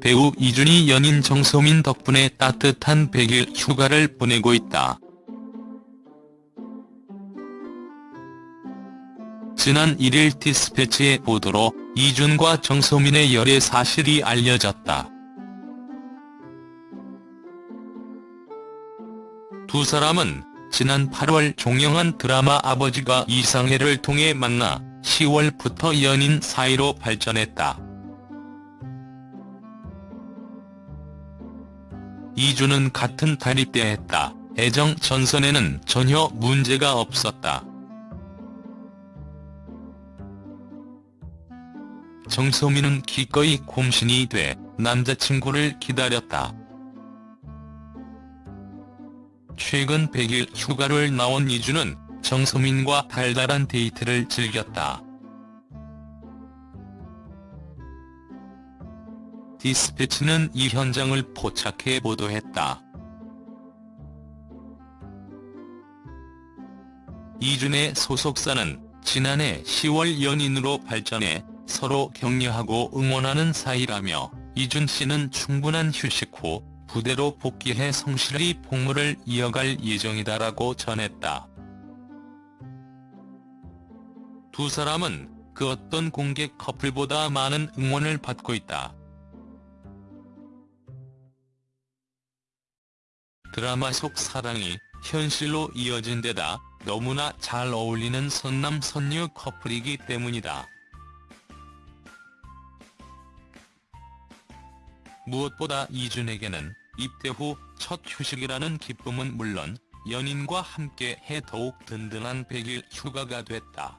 배우 이준이 연인 정소민 덕분에 따뜻한 100일 휴가를 보내고 있다. 지난 1일 디스패치의 보도로 이준과 정소민의 열애 사실이 알려졌다. 두 사람은 지난 8월 종영한 드라마 아버지가 이상해를 통해 만나 10월부터 연인 사이로 발전했다. 이준은 같은 달이 때했다. 애정 전선에는 전혀 문제가 없었다. 정소민은 기꺼이 곰신이 돼 남자친구를 기다렸다. 최근 100일 휴가를 나온 이준은 정소민과 달달한 데이트를 즐겼다. 디스패치는 이 현장을 포착해 보도했다. 이준의 소속사는 지난해 10월 연인으로 발전해 서로 격려하고 응원하는 사이라며 이준 씨는 충분한 휴식 후 부대로 복귀해 성실히 복무를 이어갈 예정이다라고 전했다. 두 사람은 그 어떤 공개 커플보다 많은 응원을 받고 있다. 드라마 속 사랑이 현실로 이어진 데다 너무나 잘 어울리는 선남 선녀 커플이기 때문이다. 무엇보다 이준에게는 입대 후 첫 휴식이라는 기쁨은 물론 연인과 함께 해 더욱 든든한 100일 휴가가 됐다.